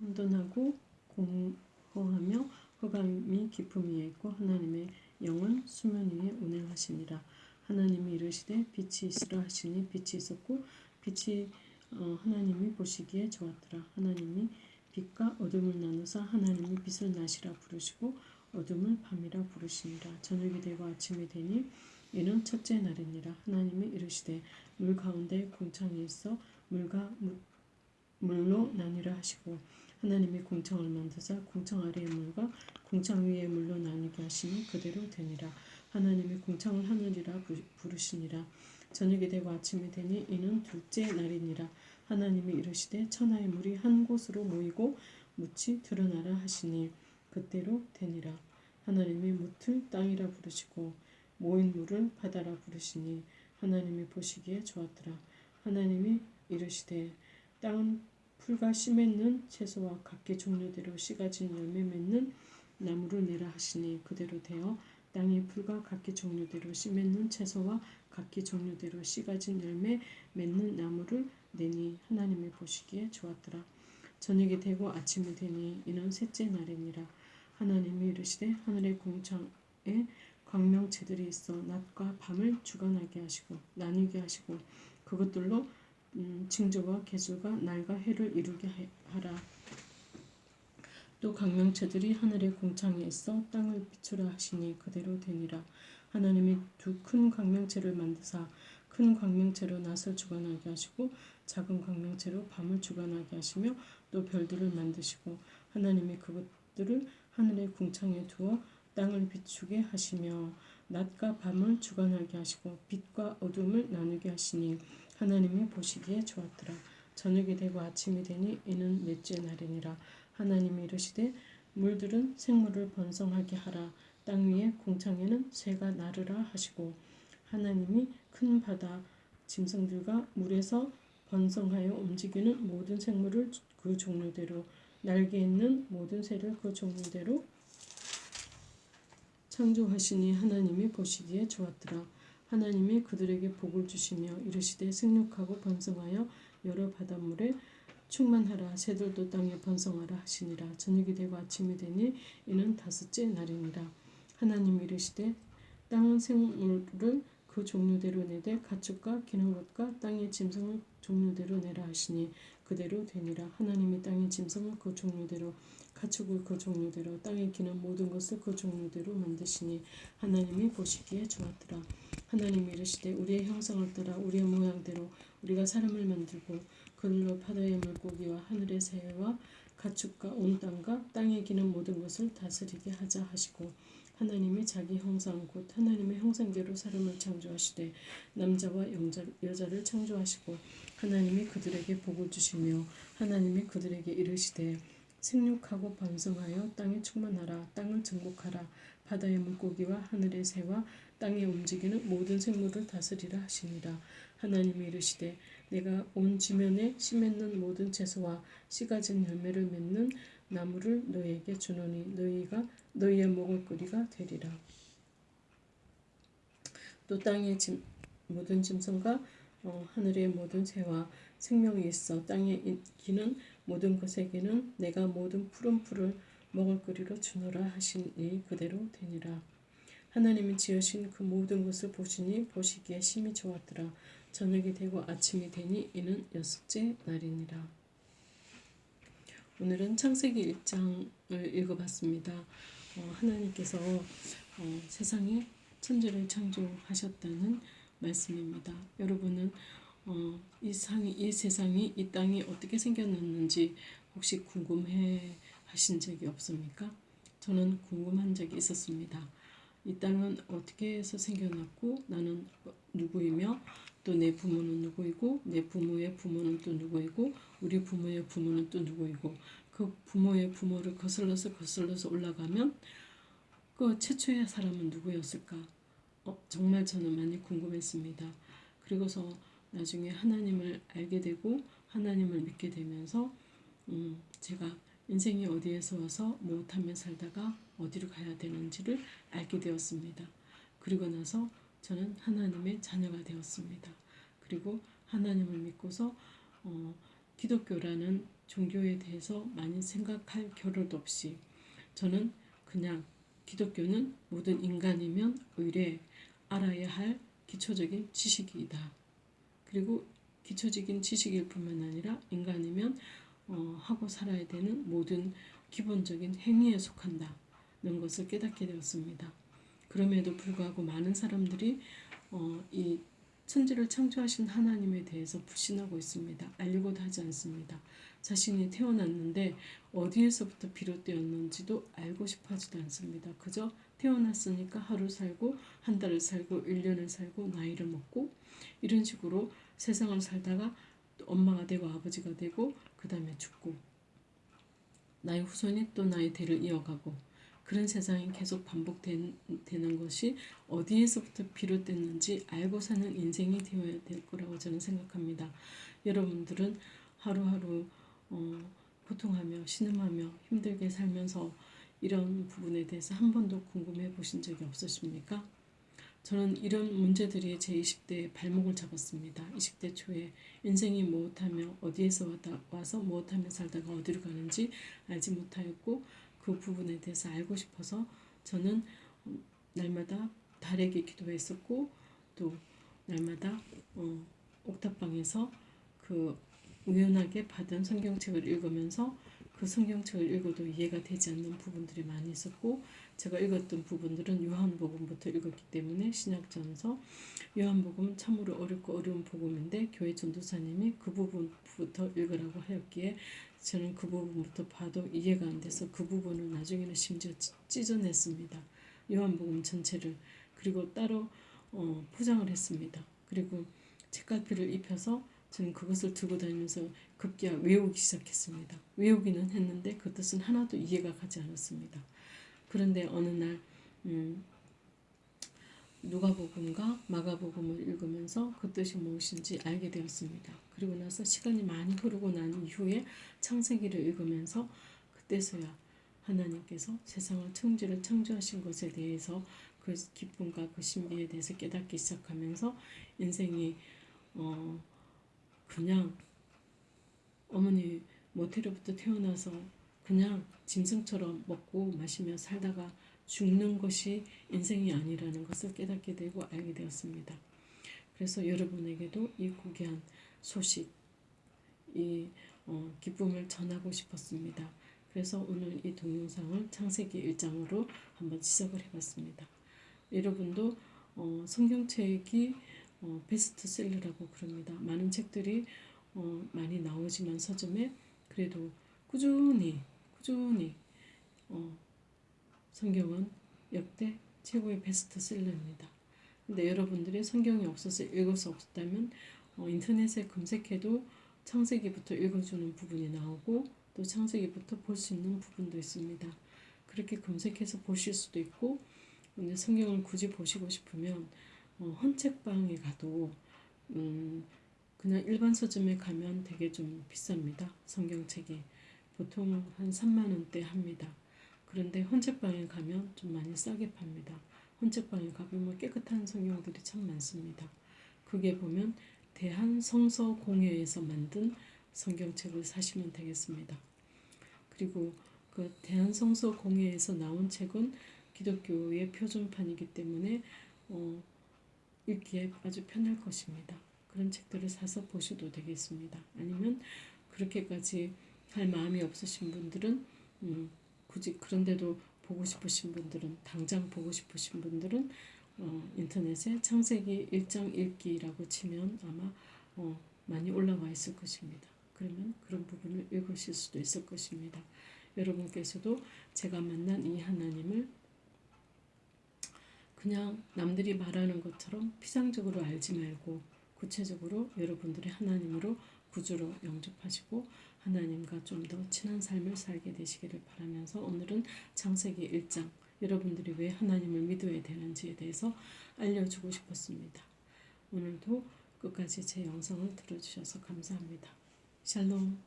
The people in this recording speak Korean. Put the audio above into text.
혼돈하고 공허하며 허감이 위에 있고 하나님의 영은 수면 위에 운행하시니라. 하나님이 이르시되 빛이 있으라 하시니 빛이 있었고 빛이 어, 하나님이 보시기에 좋았더라. 하나님이 빛과 어둠을 나누사 하나님이 빛을 낮이라 부르시고 어둠을 밤이라 부르시니라. 저녁이 되고 아침이 되니 이는 첫째 날이니라. 하나님이 이르시되 물 가운데 공창이 있어 물과 물, 물로 나뉘라 하시고 하나님이 공창을 만드사 공창 아래의 물과 공창 위의 물로 나뉘게 하시니 그대로 되니라. 하나님이 공창을 하늘이라 부르시니라. 저녁이 되고 아침이 되니 이는 둘째 날이니라. 하나님이 이르시되 천하의 물이 한 곳으로 모이고 묻이 드러나라 하시니 그때로 되니라. 하나님이 묻을 땅이라 부르시고 모인 물을 바다라 부르시니 하나님이 보시기에 좋았더라. 하나님이 이르시되 땅은 풀과 씨 맺는 채소와 각기 종류대로 씨가 진 열매 맺는 나무를 내라 하시니 그대로 되어 땅이 풀과 각기 종류대로 씨 맺는 채소와 각기 종류대로 씨가 진 열매 맺는 나무를 내니 하나님이 보시기에 좋았더라. 저녁이 되고 아침이 되니 이는 셋째 날이니라. 하나님이 이르시되 하늘의 공창에 광명체들이 있어 낮과 밤을 주관하게 하시고 나뉘게 하시고 그것들로 음, 징조와 계수가 날과 해를 이루게 하라. 또 강명체들이 하늘의 공창에 있어 땅을 비추라 하시니 그대로 되니라. 하나님이 두 큰 광명체를 만드사 큰 광명체로 낫을 주관하게 하시고 작은 광명체로 밤을 주관하게 하시며 또 별들을 만드시고 하나님이 그것들을 하늘의 궁창에 두어 땅을 비추게 하시며 낮과 밤을 주관하게 하시고 빛과 어둠을 나누게 하시니 하나님이 보시기에 좋았더라. 저녁이 되고 아침이 되니 이는 넷째 날이니라. 하나님이 이르시되 물들은 생물을 번성하게 하라. 땅 위에 공창에는 새가 나르라 하시고 하나님이 큰 바다 짐승들과 물에서 번성하여 움직이는 모든 생물을 그 종류대로 날개 있는 모든 새를 그 종류대로 창조하시니 하나님이 보시기에 좋았더라. 하나님이 그들에게 복을 주시며 이르시되 생육하고 번성하여 여러 바닷물에 충만하라. 새들도 땅에 번성하라 하시니라. 저녁이 되고 아침이 되니 이는 다섯째 날이니라. 하나님이 이르시되 땅은 생물을 그 종류대로 내되 가축과 기는 것과 땅의 짐승을 종류대로 내라 하시니 그대로 되니라. 하나님이 땅의 짐승을 그 종류대로 가축을 그 종류대로 땅에 기는 모든 것을 그 종류대로 만드시니 하나님이 보시기에 좋았더라 하나님이 이르시되 우리의 형상을 따라 우리의 모양대로 우리가 사람을 만들고 그들로 바다의 물고기와 하늘의 새와 가축과 온 땅과 땅에 기는 모든 것을 다스리게 하자 하시고 하나님이 자기 형상 곧 하나님의 형상대로 사람을 창조하시되 남자와 여자를 창조하시고 하나님이 그들에게 복을 주시며 하나님이 그들에게 이르시되 생육하고 번성하여 땅에 충만하라. 땅을 정복하라 바다의 물고기와 하늘의 새와 땅에 움직이는 모든 생물을 다스리라 하시니라 하나님이 이르시되 내가 온 지면에 씨 맺는 모든 채소와 씨 가진 열매를 맺는 나무를 너희에게 주노니 너희가 너희의 먹을거리가 되리라. 또 땅의 짐, 모든 짐승과 어, 하늘의 모든 새와 생명이 있어 땅에 기는 모든 것에게는 내가 모든 푸른 풀을 먹을거리로 주노라 하시니 그대로 되니라. 하나님이 지으신 그 모든 것을 보시니 보시기에 심히 좋았더라. 저녁이 되고 아침이 되니 이는 여섯째 날이니라. 오늘은 창세기 1장을 읽어봤습니다. 어, 하나님께서 어, 세상에 천지를 창조하셨다는 말씀입니다. 여러분은 어, 이, 상이, 이 세상이 이 땅이 어떻게 생겼는지 혹시 궁금해 하신 적이 없습니까? 저는 궁금한 적이 있었습니다. 이 땅은 어떻게 해서 생겨났고 나는 누구이며 또 내 부모는 누구이고 내 부모의 부모는 또 누구이고 우리 부모의 부모는 또 누구이고 그 부모의 부모를 거슬러서 거슬러서 올라가면 그 최초의 사람은 누구였을까? 어, 정말 저는 많이 궁금했습니다. 그리고서 나중에 하나님을 알게 되고 하나님을 믿게 되면서 음, 제가 인생이 어디에서 와서 무엇하며 살다가 어디로 가야 되는지를 알게 되었습니다. 그리고 나서 저는 하나님의 자녀가 되었습니다. 그리고 하나님을 믿고서 어, 기독교라는 종교에 대해서 많이 생각할 겨를도 없이 저는 그냥 기독교는 모든 인간이면 의뢰 알아야 할 기초적인 지식이다. 그리고 기초적인 지식일 뿐만 아니라 인간이면 어, 하고 살아야 되는 모든 기본적인 행위에 속한다는 것을 깨닫게 되었습니다. 그럼에도 불구하고 많은 사람들이 어, 이 천지를 창조하신 하나님에 대해서 불신하고 있습니다. 알려고도 하지 않습니다. 자신이 태어났는데 어디에서부터 비롯되었는지도 알고 싶어 하지도 않습니다. 그저 태어났으니까 하루 살고 한 달을 살고 1년을 살고 나이를 먹고 이런 식으로 세상을 살다가 엄마가 되고 아버지가 되고 그 다음에 죽고 나의 후손이 또 나의 대를 이어가고 그런 세상이 계속 반복되는 것이 어디에서부터 비롯됐는지 알고 사는 인생이 되어야 될 거라고 저는 생각합니다. 여러분들은 하루하루 어, 고통하며 신음하며 힘들게 살면서 이런 부분에 대해서 한 번도 궁금해 보신 적이 없으십니까? 저는 이런 문제들이 제 20대에 발목을 잡았습니다. 20대 초에 인생이 무엇하며 어디에서 와서 무엇하며 살다가 어디로 가는지 알지 못하였고 그 부분에 대해서 알고 싶어서 저는 날마다 달에게 기도했었고 또 날마다 어, 옥탑방에서 그 우연하게 받은 성경책을 읽으면서 그 성경책을 읽어도 이해가 되지 않는 부분들이 많이 있었고 제가 읽었던 부분들은 요한복음부터 읽었기 때문에 신약전서 요한복음은 참으로 어렵고 어려운 복음인데 교회 전도사님이 그 부분부터 읽으라고 하였기에 저는 그 부분부터 봐도 이해가 안 돼서 그 부분을 나중에는 심지어 찢어냈습니다. 요한복음 전체를 그리고 따로 어, 포장을 했습니다. 그리고 책갈피를 입혀서 저는 그것을 들고 다니면서 급기야 외우기 시작했습니다. 외우기는 했는데 그 뜻은 하나도 이해가 가지 않았습니다. 그런데 어느 날 음, 누가복음과 마가복음을 읽으면서 그 뜻이 무엇인지 알게 되었습니다. 그리고 나서 시간이 많이 흐르고 난 이후에 창세기를 읽으면서 그때서야 하나님께서 세상을 청지를 창조하신 것에 대해서 그 기쁨과 그 신비에 대해서 깨닫기 시작하면서 인생이 어 그냥 어머니 모태로부터 태어나서 그냥 짐승처럼 먹고 마시며 살다가 죽는 것이 인생이 아니라는 것을 깨닫게 되고 알게 되었습니다. 그래서 여러분에게도 이 고귀한 소식, 이 어, 기쁨을 전하고 싶었습니다. 그래서 오늘 이 동영상을 창세기 1장으로 한번 시작을 해봤습니다. 여러분도 어, 성경책이 어, 베스트셀러라고 그럽니다. 많은 책들이 어, 많이 나오지만 서점에 그래도 꾸준히 꾸준히 어, 성경은 역대 최고의 베스트셀러입니다. 근데 여러분들이 성경이 없어서 읽을 수 없었다면 어, 인터넷에 검색해도 창세기부터 읽어주는 부분이 나오고 또 창세기부터 볼 수 있는 부분도 있습니다. 그렇게 검색해서 보실 수도 있고 성경을 굳이 보시고 싶으면 어, 헌책방에 가도 음, 그냥 일반 서점에 가면 되게 좀 비쌉니다. 성경책이 보통 한 3만 원대 합니다. 그런데 헌책방에 가면 좀 많이 싸게 팝니다. 헌책방에 가보면 뭐 깨끗한 성경들이 참 많습니다. 그게 보면 대한성서공회에서 만든 성경책을 사시면 되겠습니다. 그리고 그 대한성서공회에서 나온 책은 기독교의 표준판이기 때문에 어, 읽기에 아주 편할 것입니다. 그런 책들을 사서 보셔도 되겠습니다. 아니면 그렇게까지 할 마음이 없으신 분들은 음, 굳이 그런데도 보고 싶으신 분들은 당장 보고 싶으신 분들은 어, 인터넷에 창세기 1장 읽기라고 치면 아마 어, 많이 올라와 있을 것입니다. 그러면 그런 부분을 읽으실 수도 있을 것입니다. 여러분께서도 제가 만난 이 하나님을 그냥 남들이 말하는 것처럼 피상적으로 알지 말고 구체적으로 여러분들의 하나님으로 구주로 영접하시고 하나님과 좀 더 친한 삶을 살게 되시기를 바라면서 오늘은 창세기 1장 여러분들이 왜 하나님을 믿어야 되는지에 대해서 알려주고 싶었습니다. 오늘도 끝까지 제 영상을 들어주셔서 감사합니다. 샬롬